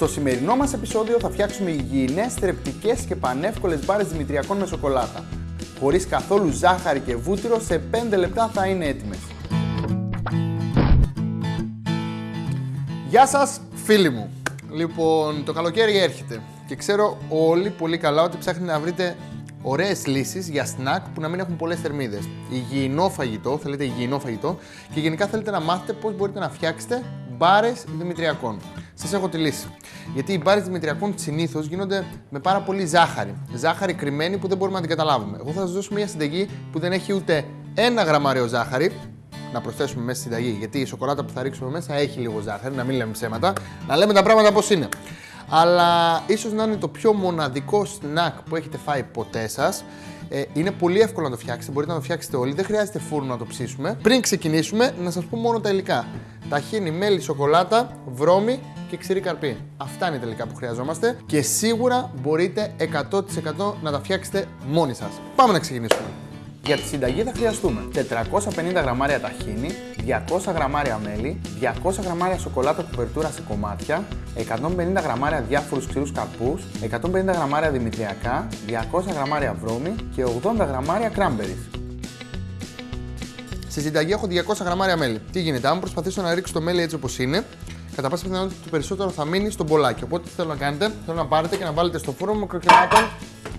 Στο σημερινό μας επεισόδιο θα φτιάξουμε υγιεινές, θρεπτικές και πανεύκολες μπάρες δημητριακών με σοκολάτα. Χωρίς καθόλου ζάχαρη και βούτυρο, σε 5 λεπτά θα είναι έτοιμες. Γεια σας φίλοι μου. Λοιπόν, το καλοκαίρι έρχεται και ξέρω όλοι πολύ καλά ότι ψάχνετε να βρείτε ωραίες λύσεις για σνακ που να μην έχουν πολλές θερμίδες. Υγιεινό φαγητό, θέλετε υγιεινό φαγητό και γενικά θέλετε να μάθετε πώς μπορείτε να φτιάξετε μπάρες δημητριακών. Σας έχω τη λύση. Γιατί οι μπάρες δημητριακών συνήθως γίνονται με πάρα πολύ ζάχαρη. Ζάχαρη κρυμμένη που δεν μπορούμε να την καταλάβουμε. Εγώ θα σας δώσω μια συνταγή που δεν έχει ούτε ένα γραμμάριο ζάχαρη, να προσθέσουμε μέσα στη συνταγή. Γιατί η σοκολάτα που θα ρίξουμε μέσα έχει λίγο ζάχαρη, να μην λέμε ψέματα. Να λέμε τα πράγματα πώς είναι αλλά ίσως να είναι το πιο μοναδικό snack που έχετε φάει ποτέ σας. Ε, είναι πολύ εύκολο να το φτιάξετε, μπορείτε να το φτιάξετε όλοι, δεν χρειάζεται φούρνο να το ψήσουμε. Πριν ξεκινήσουμε, να σας πω μόνο τα υλικά. Ταχύνη, μέλι, σοκολάτα, βρώμη και ξηρή καρπή. Αυτά είναι τα υλικά που χρειαζόμαστε και σίγουρα μπορείτε 100% να τα φτιάξετε μόνοι σας. Πάμε να ξεκινήσουμε. Για τη συνταγή θα χρειαστούμε 450 γραμμάρια ταχίνι, 200 γραμμάρια μέλι, 200 γραμμάρια σοκολάτα κουβερτούρα σε κομμάτια, 150 γραμμάρια διάφορους ξηρούς καρπούς, 150 γραμμάρια δημητριακά, 200 γραμμάρια βρώμη και 80 γραμμάρια κράμπερις. Στη συνταγή έχω 200 γραμμάρια μέλι. Τι γίνεται, αν προσπαθήσω να ρίξω το μέλι έτσι όπως είναι, κατά πάσα πιθανότητα το περισσότερο θα μείνει στο μπολάκι. Οπότε τι θέλω να κάνετε, θέλω να πάρετε και να βάλετε στο φούρνο μικροκυμάτων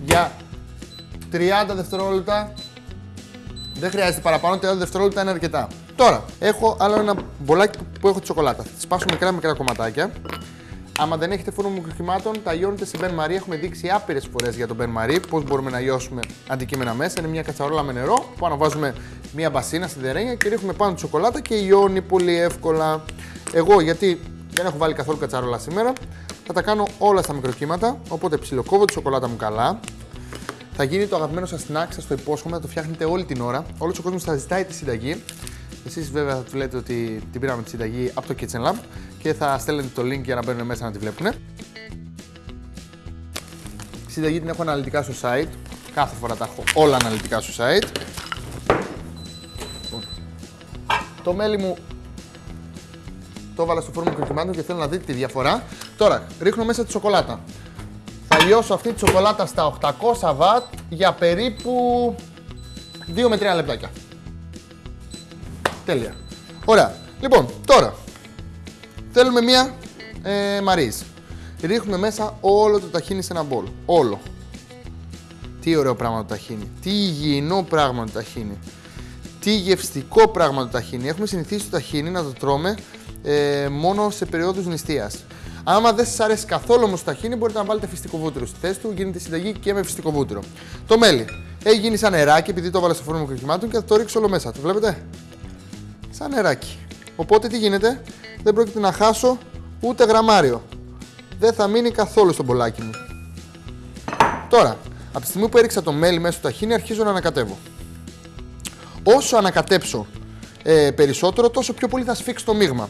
για 30 δευτερόλεπτα δεν χρειάζεται παραπάνω, 30 δευτερόλεπτα είναι αρκετά. Τώρα, έχω άλλο ένα μπολάκι που έχω τη σοκολάτα. Θα τη σπάσω μικρά μικρά κομματάκια. Άμα δεν έχετε φούρνο μικροκυμάτων, τα λιώνετε σε μπεν μαρί. Έχουμε δείξει άπειρες φορές για τον μπεν μαρί πώς μπορούμε να λιώσουμε αντικείμενα μέσα. Είναι μια κατσαρόλα με νερό που αναβάζουμε μια μπασίνα στην τερένια και ρίχνουμε πάνω τη σοκολάτα και λιώνει πολύ εύκολα. Εγώ γιατί δεν έχω βάλει καθόλου κατσαρόλα σήμερα, θα τα κάνω όλα στα μικροκύματα. Οπότε ψιλοκόβω τη σοκολάτα μου καλά, θα γίνει το αγαπημένο σας snack, σας το υπόσχομαι, θα το φτιάχνετε όλη την ώρα. Όλος ο κόσμος θα ζητάει τη συνταγή. Εσείς βέβαια θα του λέτε ότι την πήραμε τη συνταγή από το Kitchen Lab και θα στέλνετε το link για να μπαίνουν μέσα να τη βλέπουν. Τη συνταγή την έχω αναλυτικά στο site. Κάθε φορά τα έχω όλα αναλυτικά στο site. Λοιπόν, το μέλι μου το έβαλα στο φόρμα κρυκυμάτων και θέλω να δείτε τη διαφορά. Τώρα ρίχνω μέσα τη σοκολάτα λιώσω αυτή τη σοκολάτα στα 800 βατ για περίπου 2 με 3 λεπτάκια. Τέλεια. Ωραία. Λοιπόν, τώρα θέλουμε μία ε, μαρίζ. Ρίχνουμε μέσα όλο το ταχίνι σε ένα μπολ. Όλο. Τι ωραίο πράγμα το ταχίνι. Τι υγιεινό πράγμα το ταχίνι. Τι γευστικό πράγμα το ταχίνι. Έχουμε συνηθίσει το ταχίνι να το τρώμε ε, μόνο σε περίοδους νηστείας. Άμα δεν σας αρέσει καθόλου όμως το ταχίνι, μπορείτε να βάλετε φυστικό βούτυρο στη θέση του. Γίνεται συνταγή και με φυστικό βούτυρο. Το μέλι έχει γίνει σαν νεράκι επειδή το έβαλα στο φούρνο κρυκυμάτων και θα το ρίξω όλο μέσα. Το βλέπετε; Σαν νεράκι. Οπότε τι γίνεται, δεν πρόκειται να χάσω ούτε γραμμάριο. Δεν θα μείνει καθόλου στο μπολάκι μου. Τώρα, από τη στιγμή που έριξα το μέλι μέσα στο ταχίνι, αρχίζω να ανακατεύω. Όσο ανακατέψω ε, περισσότερο, τόσο πιο πολύ θα σφίξει το μείγμα.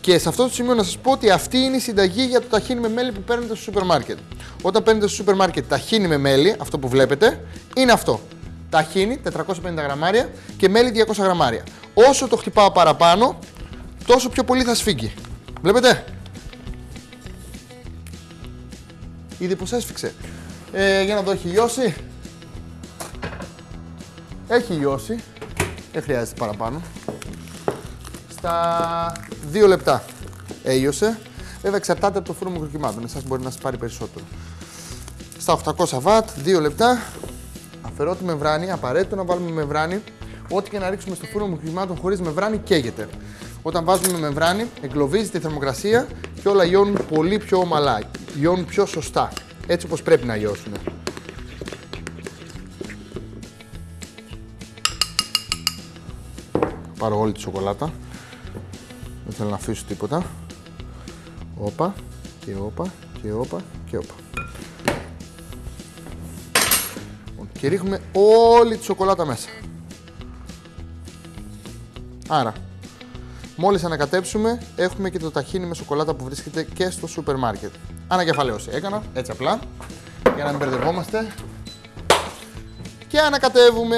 Και σε αυτό το σημείο να σας πω ότι αυτή είναι η συνταγή για το ταχύνι με μέλι που παίρνετε στο σούπερ μάρκετ. Όταν παίρνετε στο σούπερ μάρκετ ταχύνι με μέλι, αυτό που βλέπετε, είναι αυτό. Ταχύνι 450 γραμμάρια και μέλι 200 γραμμάρια. Όσο το χτυπάω παραπάνω, τόσο πιο πολύ θα σφίγγει. Βλέπετε; Ήδη πως έσφιξε. Ε, για να δω, έχει λιώσει. Έχει λιώσει. Δεν χρειάζεται παραπάνω στα 2 λεπτά έλειωσε. Βέβαια εξαρτάται από το φούρνο μικροκυμάτων. Εσάς μπορεί να σας πάρει περισσότερο. Στα 800 βατ, 2 λεπτά. Αφαιρώ τη μεμβράνη, απαραίτητο να βάλουμε μεμβράνη. Ό,τι και να ρίξουμε στο φούρνο μικροκυμάτων χωρίς μεμβράνη καίγεται. Όταν βάζουμε μεμβράνη, εγκλωβίζεται η θερμοκρασία και όλα λιώνουν πολύ πιο ομαλά. Λιώνουν πιο σωστά. Έτσι όπως πρέπει να λιώσουν. Πάρω όλη τη σοκολάτα. Δεν θέλω να αφήσω τίποτα. Όπα και όπα και όπα και όπα. Λοιπόν, και ρίχνουμε όλη τη σοκολάτα μέσα. Άρα, μόλις ανακατέψουμε, έχουμε και το ταχίνι με σοκολάτα που βρίσκεται και στο σούπερ μάρκετ. Ανακεφαλαίωση έκανα, έτσι απλά, για να μην μπερδευόμαστε. Και ανακατεύουμε.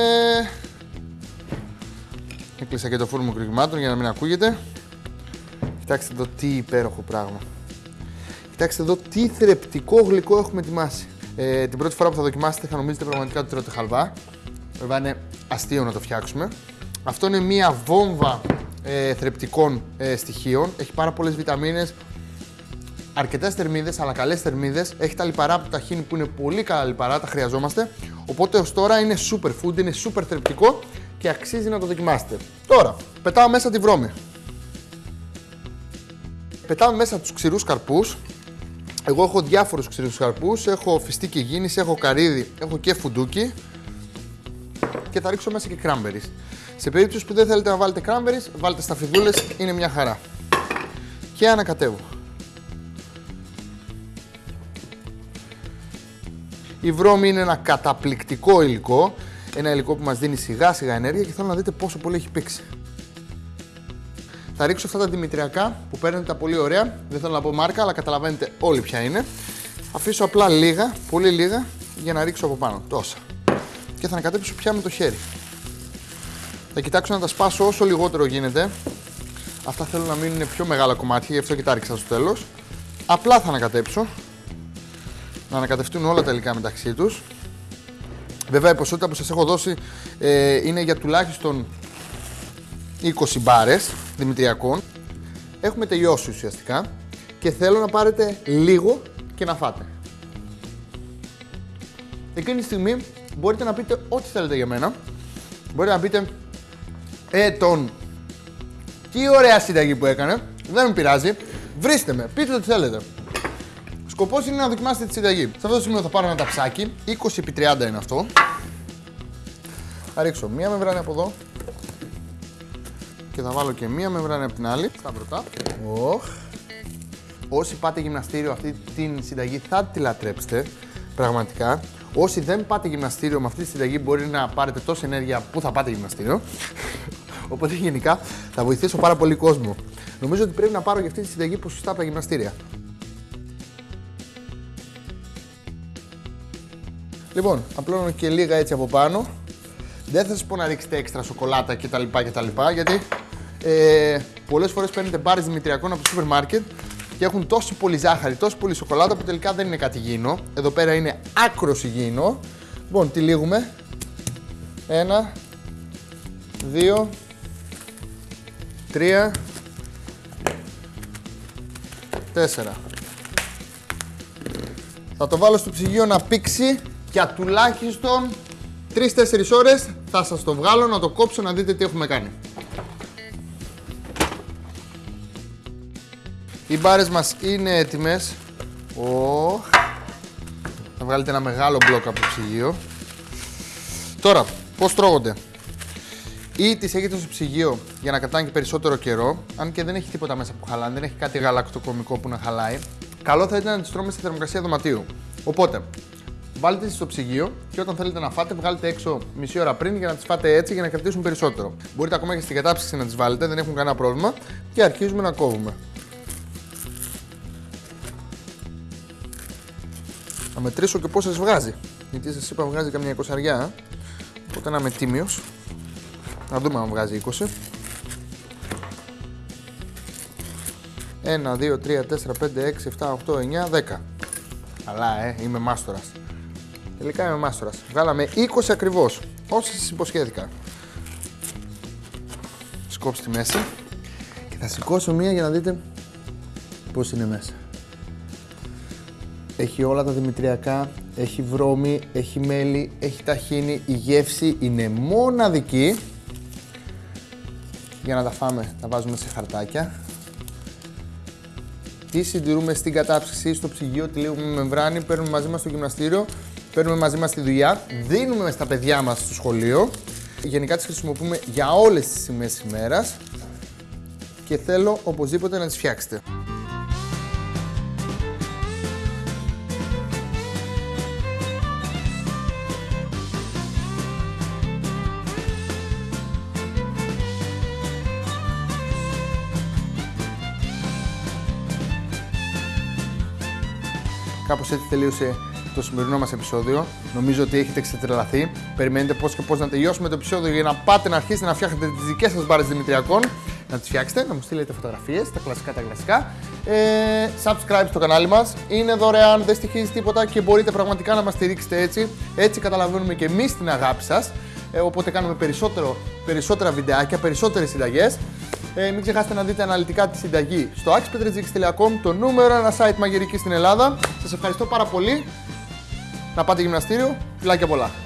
Έκλεισα και το φούρνο κρυγμάτων για να μην ακούγεται. Κοιτάξτε το τι υπέροχο πράγμα. Κοιτάξτε εδώ τι θρεπτικό γλυκό έχουμε ετοιμάσει. Ε, την πρώτη φορά που θα δοκιμάσετε θα νομίζετε πραγματικά ότι τρώτε χαλβά. Βέβαια είναι αστείο να το φτιάξουμε. Αυτό είναι μία βόμβα ε, θρεπτικών ε, στοιχείων. Έχει πάρα πολλές βιταμίνες, αρκετές θερμίδες, αλλά καλές θερμίδες. Έχει τα λιπαρά από τα χίνη που είναι πολύ καλά λιπαρά, τα χρειαζόμαστε. Οπότε ως τώρα είναι super food, είναι super θρεπτικό και αξίζει να το δοκιμάσετε. Τώρα, πετάω μέσα τη βρώμη. Πετάω μέσα τους ξηρούς καρπούς. Εγώ έχω διάφορους ξηρούς καρπούς. Έχω φιστίκι γίνη, έχω καρύδι, έχω και φουντούκι. Και θα ρίξω μέσα και cranberries. Σε περίπτωση που δεν θέλετε να βάλετε cranberries, βάλτε σταφιδούλες, είναι μια χαρά. Και ανακατεύω. Η βρώμη είναι ένα καταπληκτικό υλικό. Ένα υλικό που μας δίνει σιγά σιγά ενέργεια και θέλω να δείτε πόσο πολύ έχει πήξει. Θα ρίξω αυτά τα δημητριακά που παίρνετε τα πολύ ωραία. Δεν θέλω να πω μάρκα, αλλά καταλαβαίνετε όλοι ποια είναι. Αφήσω απλά λίγα, πολύ λίγα, για να ρίξω από πάνω. Τόσα. Και θα ανακατέψω πια με το χέρι. Θα κοιτάξω να τα σπάσω όσο λιγότερο γίνεται. Αυτά θέλω να μείνουν πιο μεγάλα κομμάτια, γι' αυτό και τα ρίξα στο τέλος. Απλά θα ανακατέψω. Να ανακατευτούν όλα τα υλικά μεταξύ τους. Βέβαια η ποσότητα που σας έχω δώσει ε, είναι για τουλάχιστον 20 μπάρες δημητριακών. Έχουμε τελειώσει ουσιαστικά και θέλω να πάρετε λίγο και να φάτε. Εκείνη τη στιγμή μπορείτε να πείτε ό,τι θέλετε για μένα. Μπορείτε να πείτε ε, τον. Τι ωραία συνταγή που έκανε. Δεν με πειράζει. Βρίστε με, πείτε ό,τι θέλετε. Σκοπός είναι να δοκιμάσετε τη συνταγή. Σε αυτό το σημείο θα πάρω ένα ταψάκι. 20x30 είναι αυτό. Θα ρίξω μία μεμβράνη από εδώ. Και θα βάλω και μία μεμβράνη από την άλλη. Στα μπροστά. Oh. Όσοι πάτε γυμναστήριο αυτή την συνταγή θα τη λατρέψετε. Πραγματικά. Όσοι δεν πάτε γυμναστήριο με αυτή τη συνταγή μπορεί να πάρετε τόση ενέργεια που θα πάτε γυμναστήριο. Οπότε γενικά θα βοηθήσω πάρα πολύ κόσμο. Νομίζω ότι πρέπει να πάρω για αυτή τη συνταγή ποσοστά από τα γυμναστήρια. Λοιπόν, απλώνω και λίγα έτσι από πάνω. Δεν θα σας πω να ρίξετε έξτρα σοκολάτα κτλ. κτλ γιατί ε, πολλές φορές παίρνετε μπάρες δημητριακών από το σούπερ μάρκετ και έχουν τόσο πολύ ζάχαρη, τόσο πολύ σοκολάτα που τελικά δεν είναι κάτι υγιεινό. Εδώ πέρα είναι άκρος υγιεινό. Λοιπόν, τυλίγουμε. Ένα, δύο, τρία, τέσσερα. Θα το βάλω στο ψυγείο να πήξει για τουλάχιστον 3-4 ώρες θα σας το βγάλω να το κόψω να δείτε τι έχουμε κάνει. Οι μπάρες μας είναι έτοιμες. Oh. Θα βγάλετε ένα μεγάλο μπλοκ από το ψυγείο. Τώρα, πώς τρώγονται; Ή τις έχετε στο ψυγείο για να κρατάνε και περισσότερο καιρό, αν και δεν έχει τίποτα μέσα που χαλάνε, δεν έχει κάτι γαλακτοκομικό που να χαλάει. Καλό θα ήταν να τις τρώμε στη θερμοκρασία δωματίου. Οπότε, βάλτε τις στο ψυγείο και όταν θέλετε να φάτε, βγάλετε έξω μισή ώρα πριν για να τις φάτε έτσι για να κρατήσουν περισσότερο. Μπορείτε ακόμα και στην κατάψυξη να τις βάλετε, δεν έχουν κανένα πρόβλημα και αρχίζουμε να κόβουμε. Θα μετρήσω και πόσες βγάζει. Γιατί σας είπα βγάζει καμιά εικοσαριά. Οπότε να είμαι τίμιος. Να δούμε αν βγάζει 20. 1, 2, 3, 4, 5, 6, 7, 8, 9, 10. Καλά, ε, είμαι μάστορας. Τελικά είμαι μάστορας. Βγάλαμε 20 ακριβώς, όσα σας υποσχέθηκα. Σκόψω τη μέση και θα σηκώσω μία για να δείτε πώς είναι μέσα. Έχει όλα τα δημητριακά, έχει βρώμη, έχει μέλι, έχει ταχίνι, η γεύση είναι μοναδική. Για να τα φάμε, τα βάζουμε σε χαρτάκια. Τι συντηρούμε στην κατάψυξη, στο ψυγείο, τη με μεμβράνη, παίρνουμε μαζί μας στο γυμναστήριο, παίρνουμε μαζί μας στη δουλειά, δίνουμε στα παιδιά μας στο σχολείο. Γενικά τις χρησιμοποιούμε για όλες τις σημαίες ημέρας και θέλω οπωσδήποτε να τις φτιάξετε. Κάπως έτσι τελείωσε το σημερινό μας επεισόδιο. Νομίζω ότι έχετε ξετρελαθεί. Περιμένετε πώς και πώς να τελειώσουμε το επεισόδιο για να πάτε να αρχίσετε να φτιάχνετε τις δικές σας μπάρες Δημητριακών. Να να τις φτιάξετε, να μου στείλετε φωτογραφίες, τα κλασικά τα κλασικά. Ε, subscribe στο κανάλι μας, είναι δωρεάν, δεν στοιχίζει τίποτα και μπορείτε πραγματικά να μας στηρίξετε έτσι. Έτσι καταλαβαίνουμε και εμείς την αγάπη σας. Ε, οπότε κάνουμε περισσότερο, περισσότερα βιντεάκια, περισσότερες συνταγές. Ε, μην ξεχάσετε να δείτε αναλυτικά τη συνταγή στο axpetrejix.com, το νούμερο ένα site μαγειρική στην Ελλάδα. Σας ευχαριστώ πάρα πολύ. Να πάτε γυμναστήριο. Φιλάκια πολλά.